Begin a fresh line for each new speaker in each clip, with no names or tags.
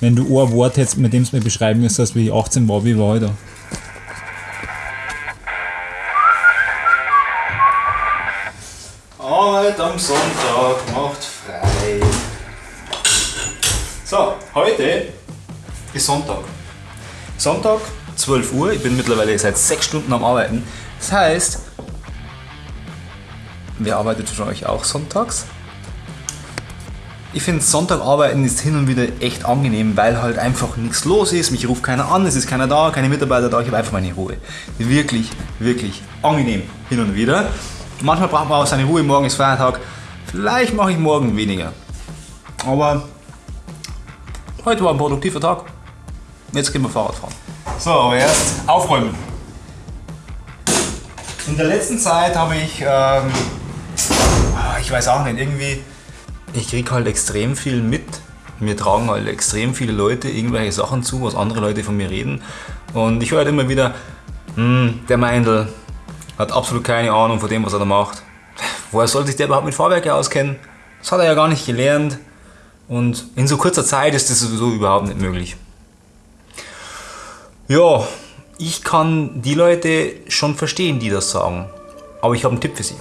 wenn du ein Wort hättest, mit dem du mir beschreiben müsstest, wie ich 18 war, wie war ich da?
Arbeit am Sonntag macht frei. So, heute ist Sonntag. Sonntag, 12 Uhr. Ich bin mittlerweile seit 6 Stunden am Arbeiten. Das heißt, wer arbeitet von euch auch sonntags? Ich finde Sonntag arbeiten ist hin und wieder echt angenehm, weil halt einfach nichts los ist, mich ruft keiner an, es ist keiner da, keine Mitarbeiter da, ich habe einfach meine Ruhe. Wirklich, wirklich angenehm hin und wieder. Manchmal braucht man auch seine Ruhe, morgen ist Feiertag, vielleicht mache ich morgen weniger. Aber heute war ein produktiver Tag, jetzt gehen wir Fahrrad fahren. So, aber erst aufräumen. In der letzten Zeit habe ich, ähm, ich weiß auch nicht, irgendwie ich kriege halt extrem viel mit. Mir tragen halt extrem viele Leute irgendwelche Sachen zu, was andere Leute von mir reden. Und ich höre halt immer wieder, hm, der Meindl hat absolut keine Ahnung von dem, was er da macht. Woher soll sich der überhaupt mit Fahrwerke auskennen? Das hat er ja gar nicht gelernt. Und in so kurzer Zeit ist das sowieso überhaupt nicht möglich. Ja, ich kann die Leute schon verstehen, die das sagen. Aber ich habe einen Tipp für sie.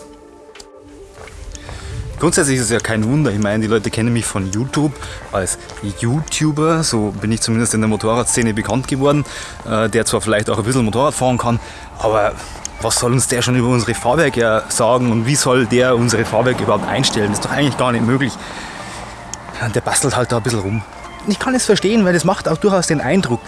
Grundsätzlich ist es ja kein Wunder. Ich meine, die Leute kennen mich von YouTube als YouTuber. So bin ich zumindest in der Motorradszene bekannt geworden. Äh, der zwar vielleicht auch ein bisschen Motorrad fahren kann, aber was soll uns der schon über unsere Fahrwerke sagen und wie soll der unsere Fahrwerke überhaupt einstellen? Das ist doch eigentlich gar nicht möglich. Der bastelt halt da ein bisschen rum. Ich kann es verstehen, weil das macht auch durchaus den Eindruck.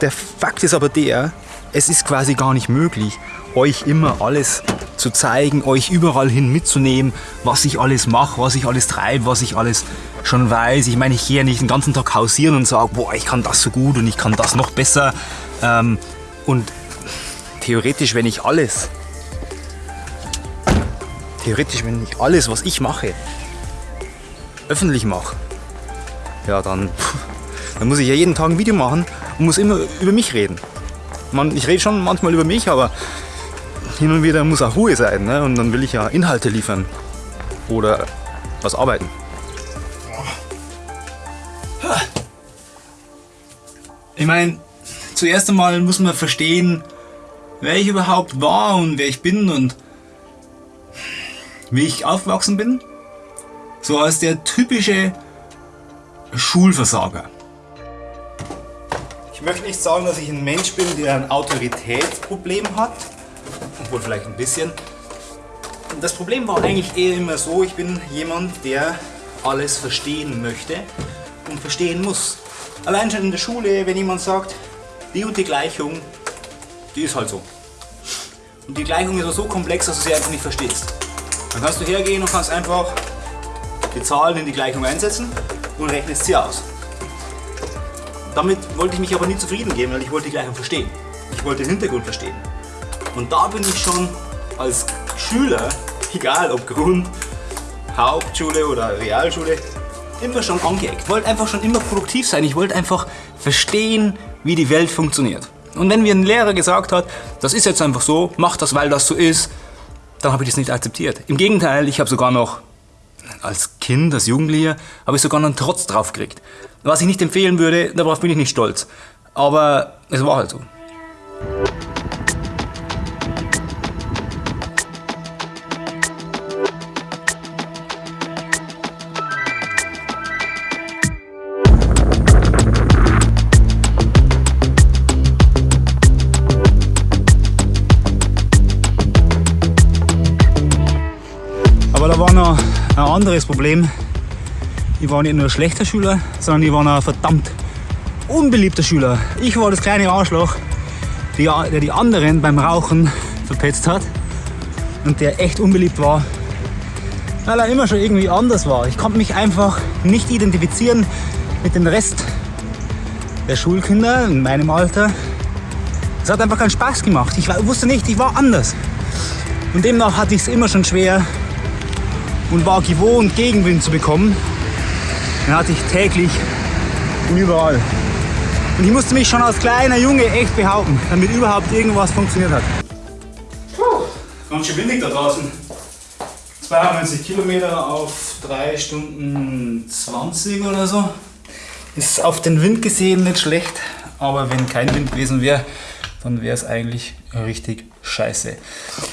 Der Fakt ist aber der, es ist quasi gar nicht möglich, euch immer alles zu zeigen, euch überall hin mitzunehmen, was ich alles mache, was ich alles treibe, was ich alles schon weiß. Ich meine, ich gehe ja nicht den ganzen Tag hausieren und sage, boah, ich kann das so gut und ich kann das noch besser. Ähm, und theoretisch, wenn ich alles, theoretisch, wenn ich alles, was ich mache, öffentlich mache, ja, dann, dann muss ich ja jeden Tag ein Video machen und muss immer über mich reden. Man, ich rede schon manchmal über mich, aber hin und wieder muss auch Ruhe sein. Ne? Und dann will ich ja Inhalte liefern oder was arbeiten. Ich meine, zuerst einmal muss man verstehen, wer ich überhaupt war und wer ich bin und wie ich aufgewachsen bin. So als der typische Schulversager. Ich möchte nicht sagen, dass ich ein Mensch bin, der ein Autoritätsproblem hat obwohl vielleicht ein bisschen. Das Problem war eigentlich eher immer so, ich bin jemand, der alles verstehen möchte und verstehen muss. Allein schon in der Schule, wenn jemand sagt, die und die Gleichung, die ist halt so. Und die Gleichung ist so komplex, dass du sie einfach nicht verstehst. Dann kannst du hergehen und kannst einfach die Zahlen in die Gleichung einsetzen und rechnest sie aus. Damit wollte ich mich aber nie zufrieden geben, weil ich wollte die Gleichung verstehen. Ich wollte den Hintergrund verstehen. Und da bin ich schon als Schüler, egal ob Grund, Hauptschule oder Realschule, immer schon angeeckt. Ich wollte einfach schon immer produktiv sein. Ich wollte einfach verstehen, wie die Welt funktioniert. Und wenn mir ein Lehrer gesagt hat, das ist jetzt einfach so, mach das, weil das so ist, dann habe ich das nicht akzeptiert. Im Gegenteil, ich habe sogar noch als Kind, als Jugendlicher, habe ich sogar noch einen Trotz drauf gekriegt. Was ich nicht empfehlen würde, darauf bin ich nicht stolz. Aber es war halt so. Anderes Problem. Ich war nicht nur schlechter Schüler, sondern ich war noch ein verdammt unbeliebter Schüler. Ich war das kleine Arschloch, der die anderen beim Rauchen verpetzt hat und der echt unbeliebt war, weil er immer schon irgendwie anders war. Ich konnte mich einfach nicht identifizieren mit dem Rest der Schulkinder in meinem Alter. Es hat einfach keinen Spaß gemacht. Ich wusste nicht, ich war anders. Und demnach hatte ich es immer schon schwer, und war gewohnt, Gegenwind zu bekommen. Den hatte ich täglich und überall. Und ich musste mich schon als kleiner Junge echt behaupten, damit überhaupt irgendwas funktioniert hat. Puh, ganz schön windig da draußen. 92 Kilometer auf 3 Stunden 20 oder so. Ist auf den Wind gesehen nicht schlecht, aber wenn kein Wind gewesen wäre, dann wäre es eigentlich richtig scheiße.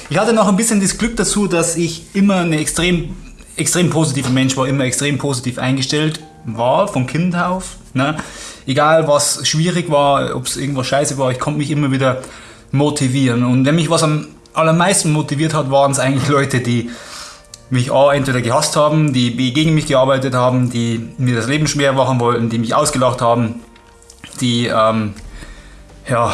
Ich hatte noch ein bisschen das Glück dazu, dass ich immer eine extrem, extrem positiver Mensch war, immer extrem positiv eingestellt war, von Kind auf. Ne? Egal was schwierig war, ob es irgendwas scheiße war, ich konnte mich immer wieder motivieren. Und wenn mich was am allermeisten motiviert hat, waren es eigentlich Leute, die mich A, entweder gehasst haben, die B, gegen mich gearbeitet haben, die mir das Leben schwer machen wollten, die mich ausgelacht haben, die ähm, ja,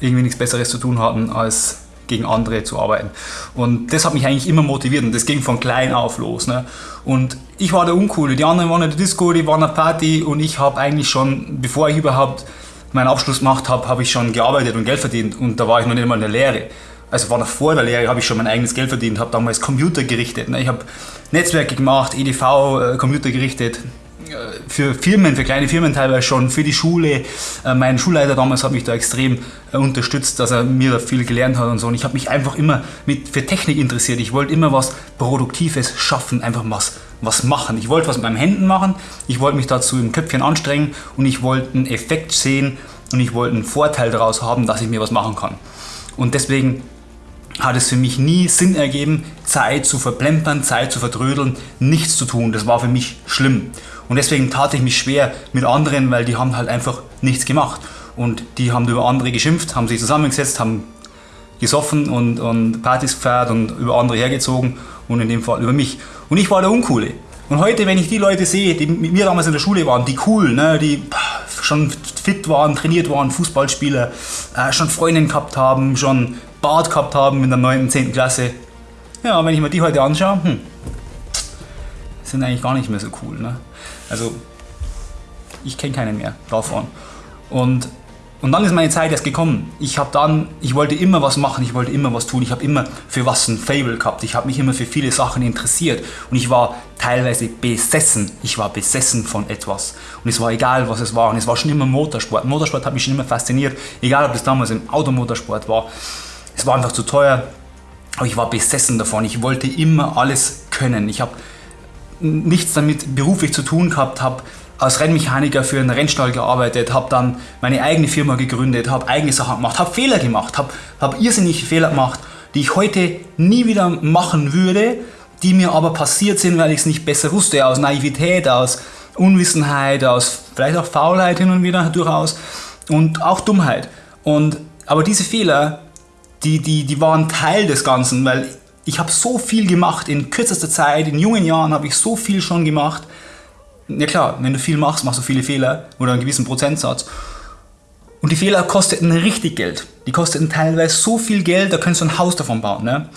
irgendwie nichts Besseres zu tun hatten, als gegen andere zu arbeiten. Und das hat mich eigentlich immer motiviert und das ging von klein auf los. Ne? Und ich war der Uncoole, die anderen waren in der Disco, die waren in der Party und ich habe eigentlich schon, bevor ich überhaupt meinen Abschluss gemacht habe, habe ich schon gearbeitet und Geld verdient und da war ich noch nicht mal in der Lehre also war noch vor der Lehre, habe ich schon mein eigenes Geld verdient, habe damals Computer gerichtet. Ne? Ich habe Netzwerke gemacht, EDV, äh, Computer gerichtet, für Firmen, für kleine Firmen teilweise schon, für die Schule. Äh, mein Schulleiter damals hat mich da extrem unterstützt, dass er mir da viel gelernt hat und so. Und ich habe mich einfach immer mit, für Technik interessiert. Ich wollte immer was Produktives schaffen, einfach was, was machen. Ich wollte was mit meinen Händen machen, ich wollte mich dazu im Köpfchen anstrengen und ich wollte einen Effekt sehen und ich wollte einen Vorteil daraus haben, dass ich mir was machen kann. Und deswegen hat es für mich nie Sinn ergeben, Zeit zu verplempern, Zeit zu verdrödeln, nichts zu tun. Das war für mich schlimm. Und deswegen tat ich mich schwer mit anderen, weil die haben halt einfach nichts gemacht. Und die haben über andere geschimpft, haben sich zusammengesetzt, haben gesoffen und, und Partys gefeiert und über andere hergezogen und in dem Fall über mich. Und ich war der Uncoole. Und heute, wenn ich die Leute sehe, die mit mir damals in der Schule waren, die cool, ne, die schon fit waren, trainiert waren, Fußballspieler, äh, schon Freundinnen gehabt haben, schon Bart gehabt haben in der 9. 10. Klasse. Ja, wenn ich mir die heute anschaue, hm, sind eigentlich gar nicht mehr so cool. Ne? Also, ich kenne keinen mehr davon. Und und dann ist meine Zeit erst gekommen. Ich habe dann, ich wollte immer was machen, ich wollte immer was tun. Ich habe immer für was ein Fable gehabt. Ich habe mich immer für viele Sachen interessiert und ich war teilweise besessen. Ich war besessen von etwas und es war egal, was es war. Und es war schon immer Motorsport. Motorsport hat mich schon immer fasziniert, egal ob das damals im Automotorsport war. Es war einfach zu teuer, aber ich war besessen davon. Ich wollte immer alles können. Ich habe nichts damit beruflich zu tun gehabt, habe als Rennmechaniker für einen Rennstall gearbeitet, habe dann meine eigene Firma gegründet, habe eigene Sachen gemacht, habe Fehler gemacht, habe hab irrsinnige Fehler gemacht, die ich heute nie wieder machen würde, die mir aber passiert sind, weil ich es nicht besser wusste, aus Naivität, aus Unwissenheit, aus vielleicht auch Faulheit hin und wieder durchaus und auch Dummheit. Und, aber diese Fehler, die, die, die waren Teil des Ganzen, weil ich habe so viel gemacht in kürzester Zeit, in jungen Jahren habe ich so viel schon gemacht, ja klar, wenn du viel machst, machst du viele Fehler oder einen gewissen Prozentsatz. Und die Fehler kosteten richtig Geld. Die kosteten teilweise so viel Geld, da könntest du ein Haus davon bauen, ne?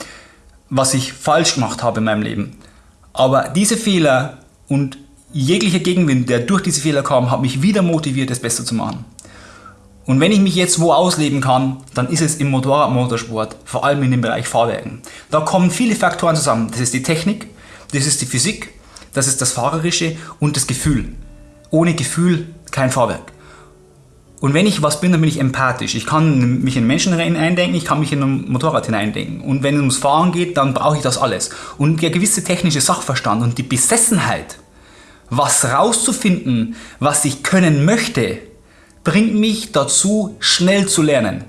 was ich falsch gemacht habe in meinem Leben. Aber diese Fehler und jeglicher Gegenwind, der durch diese Fehler kam, hat mich wieder motiviert, es besser zu machen. Und wenn ich mich jetzt wo ausleben kann, dann ist es im Motorradmotorsport, vor allem in dem Bereich Fahrwerken. Da kommen viele Faktoren zusammen. Das ist die Technik, das ist die Physik, das ist das Fahrerische und das Gefühl. Ohne Gefühl kein Fahrwerk. Und wenn ich was bin, dann bin ich empathisch. Ich kann mich in Menschen eindenken, ich kann mich in ein Motorrad hineindenken. Und wenn es ums Fahren geht, dann brauche ich das alles. Und der gewisse technische Sachverstand und die Besessenheit, was rauszufinden, was ich können möchte, bringt mich dazu, schnell zu lernen.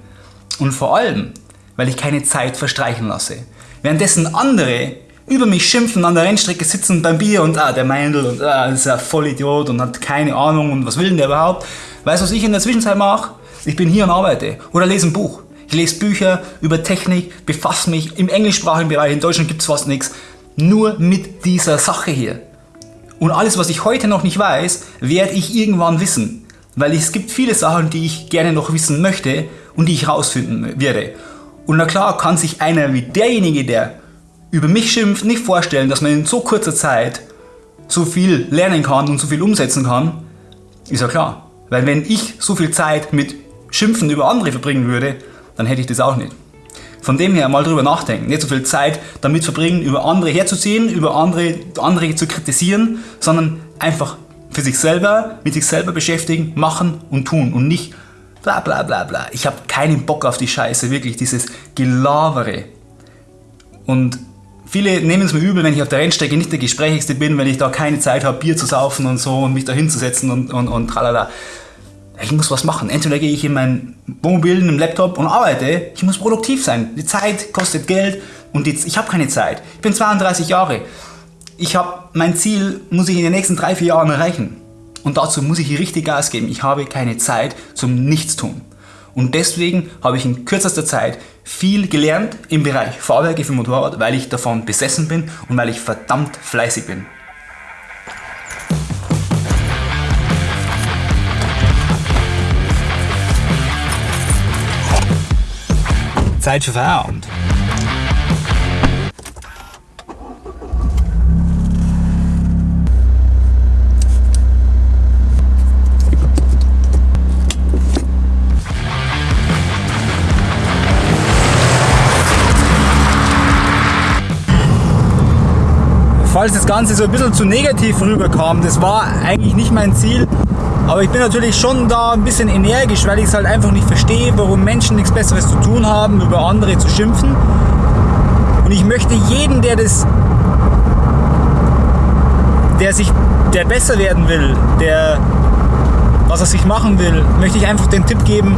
Und vor allem, weil ich keine Zeit verstreichen lasse. Währenddessen andere über mich schimpfen, an der Rennstrecke sitzen beim Bier und ah, der Meindl und ah, ist ja voll Idiot und hat keine Ahnung und was will denn der überhaupt? Weißt du, was ich in der Zwischenzeit mache? Ich bin hier und arbeite oder lese ein Buch. Ich lese Bücher über Technik, befasse mich im englischsprachigen Bereich, in Deutschland gibt es fast nichts, nur mit dieser Sache hier. Und alles, was ich heute noch nicht weiß, werde ich irgendwann wissen. Weil es gibt viele Sachen, die ich gerne noch wissen möchte und die ich rausfinden werde. Und na klar kann sich einer wie derjenige, der über mich schimpft, nicht vorstellen, dass man in so kurzer Zeit so viel lernen kann und so viel umsetzen kann, ist ja klar. Weil wenn ich so viel Zeit mit Schimpfen über andere verbringen würde, dann hätte ich das auch nicht. Von dem her mal drüber nachdenken. Nicht so viel Zeit damit verbringen, über andere herzuziehen, über andere, andere zu kritisieren, sondern einfach für sich selber, mit sich selber beschäftigen, machen und tun und nicht bla bla bla bla. Ich habe keinen Bock auf die Scheiße, wirklich dieses Gelavere. Und Viele nehmen es mir übel, wenn ich auf der Rennstrecke nicht der Gesprächigste bin, wenn ich da keine Zeit habe, Bier zu saufen und so und mich da hinzusetzen und, und, und tralala. Ich muss was machen. Entweder gehe ich in mein Wohnmobil, in den Laptop und arbeite. Ich muss produktiv sein. Die Zeit kostet Geld und die, ich habe keine Zeit. Ich bin 32 Jahre. Ich habe mein Ziel, muss ich in den nächsten drei, vier Jahren erreichen. Und dazu muss ich richtig Gas geben. Ich habe keine Zeit zum Nichtstun. Und deswegen habe ich in kürzester Zeit viel gelernt im Bereich Fahrwerke für Motorrad, weil ich davon besessen bin und weil ich verdammt fleißig bin. Zeit für Feierabend. Falls das Ganze so ein bisschen zu negativ rüberkam, das war eigentlich nicht mein Ziel. Aber ich bin natürlich schon da ein bisschen energisch, weil ich es halt einfach nicht verstehe, warum Menschen nichts Besseres zu tun haben, über andere zu schimpfen. Und ich möchte jeden, der das, der sich, der besser werden will, der was er sich machen will, möchte ich einfach den Tipp geben,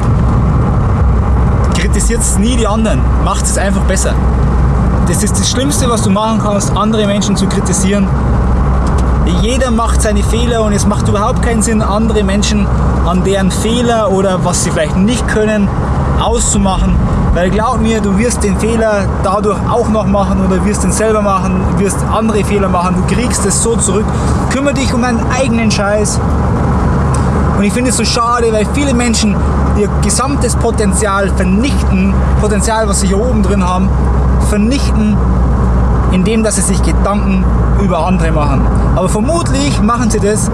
kritisiert nie die anderen, macht es einfach besser. Das ist das Schlimmste, was du machen kannst, andere Menschen zu kritisieren. Jeder macht seine Fehler und es macht überhaupt keinen Sinn, andere Menschen an deren Fehler oder was sie vielleicht nicht können, auszumachen. Weil glaub mir, du wirst den Fehler dadurch auch noch machen oder wirst den selber machen, wirst andere Fehler machen, du kriegst es so zurück. Kümmere dich um deinen eigenen Scheiß. Und ich finde es so schade, weil viele Menschen ihr gesamtes Potenzial vernichten, Potenzial, was sie hier oben drin haben, vernichten, indem dass sie sich Gedanken über andere machen. Aber vermutlich machen sie das,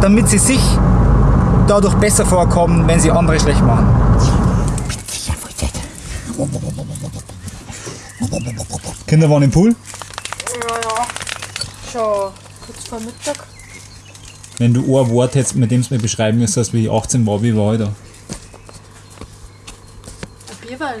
damit sie sich dadurch besser vorkommen, wenn sie andere schlecht machen.
Kinder waren im Pool?
Ja, ja. Schon kurz vor Mittag.
Wenn du ein Wort hättest, mit dem du mir beschreiben müsstest, wie ich 18 war, wie war ich da?
Ein Bierwein.